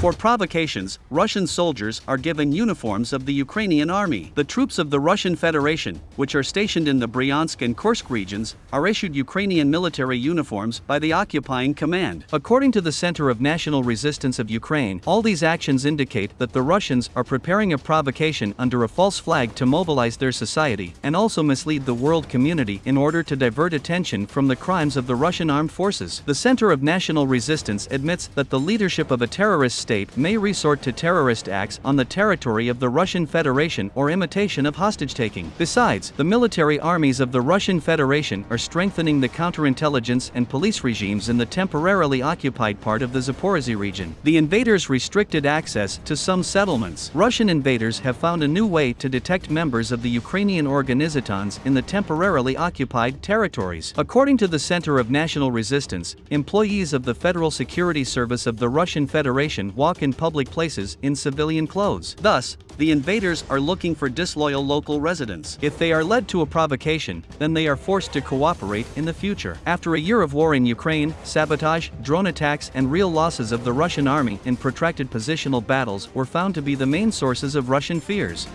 For provocations, Russian soldiers are given uniforms of the Ukrainian army. The troops of the Russian Federation, which are stationed in the Bryansk and Kursk regions, are issued Ukrainian military uniforms by the occupying command. According to the Center of National Resistance of Ukraine, all these actions indicate that the Russians are preparing a provocation under a false flag to mobilize their society and also mislead the world community in order to divert attention from the crimes of the Russian armed forces. The Center of National Resistance admits that the leadership of a terrorist state may resort to terrorist acts on the territory of the Russian Federation or imitation of hostage-taking. Besides, the military armies of the Russian Federation are strengthening the counterintelligence and police regimes in the temporarily occupied part of the Zaporizhia region. The invaders restricted access to some settlements. Russian invaders have found a new way to detect members of the Ukrainian organizatons in the temporarily occupied territories. According to the Center of National Resistance, employees of the Federal Security Service of the Russian Federation walk in public places in civilian clothes. Thus, the invaders are looking for disloyal local residents. If they are led to a provocation, then they are forced to cooperate in the future. After a year of war in Ukraine, sabotage, drone attacks and real losses of the Russian army in protracted positional battles were found to be the main sources of Russian fears.